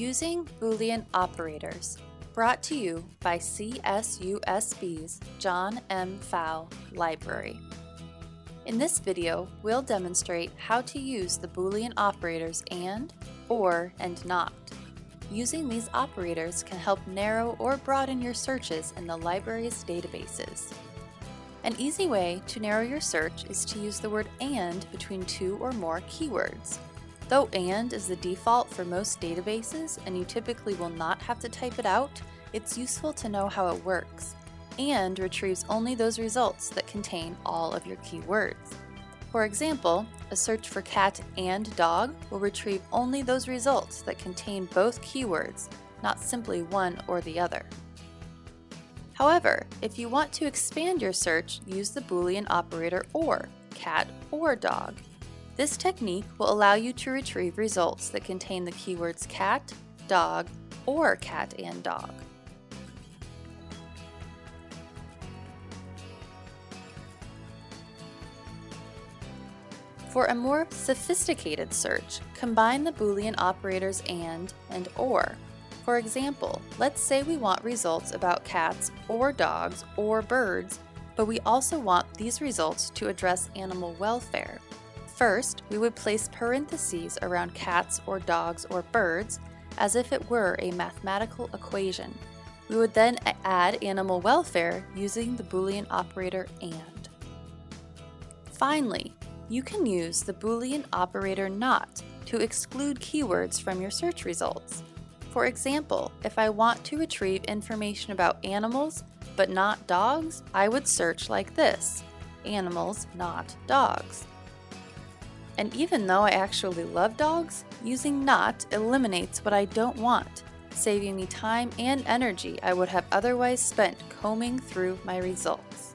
Using Boolean Operators, brought to you by CSUSB's John M. Pfau Library. In this video, we'll demonstrate how to use the Boolean operators AND, OR, and NOT. Using these operators can help narrow or broaden your searches in the library's databases. An easy way to narrow your search is to use the word AND between two or more keywords. Though AND is the default for most databases and you typically will not have to type it out, it's useful to know how it works. AND retrieves only those results that contain all of your keywords. For example, a search for cat and dog will retrieve only those results that contain both keywords, not simply one or the other. However, if you want to expand your search, use the Boolean operator OR, cat or dog. This technique will allow you to retrieve results that contain the keywords cat, dog, or cat and dog. For a more sophisticated search, combine the Boolean operators AND and OR. For example, let's say we want results about cats or dogs or birds, but we also want these results to address animal welfare. First, we would place parentheses around cats or dogs or birds as if it were a mathematical equation. We would then add animal welfare using the Boolean operator AND. Finally, you can use the Boolean operator NOT to exclude keywords from your search results. For example, if I want to retrieve information about animals but not dogs, I would search like this, animals not dogs. And even though I actually love dogs, using not eliminates what I don't want, saving me time and energy I would have otherwise spent combing through my results.